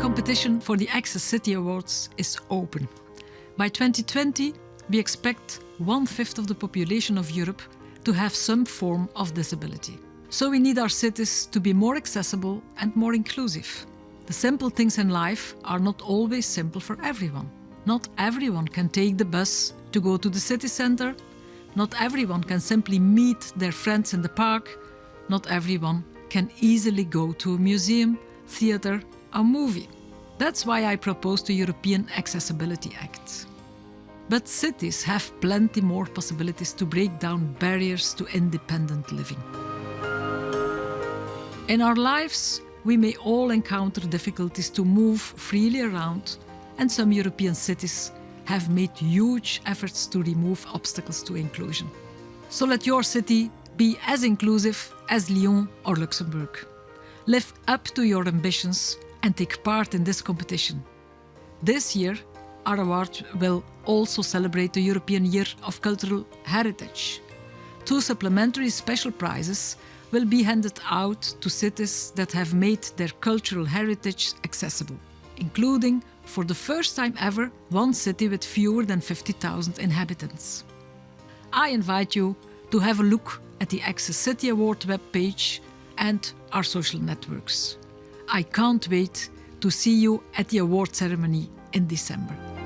competition for the Access City Awards is open. By 2020, we expect one-fifth of the population of Europe to have some form of disability. So we need our cities to be more accessible and more inclusive. The simple things in life are not always simple for everyone. Not everyone can take the bus to go to the city centre. Not everyone can simply meet their friends in the park. Not everyone can easily go to a museum, theatre or movie. That's why I proposed the European Accessibility Act. But cities have plenty more possibilities to break down barriers to independent living. In our lives, we may all encounter difficulties to move freely around and some European cities have made huge efforts to remove obstacles to inclusion. So let your city be as inclusive as Lyon or Luxembourg. Live up to your ambitions and take part in this competition. This year, our award will also celebrate the European Year of Cultural Heritage. Two supplementary special prizes will be handed out to cities that have made their cultural heritage accessible, including, for the first time ever, one city with fewer than 50,000 inhabitants. I invite you to have a look at the Access City Award webpage and our social networks. I can't wait to see you at the award ceremony in December.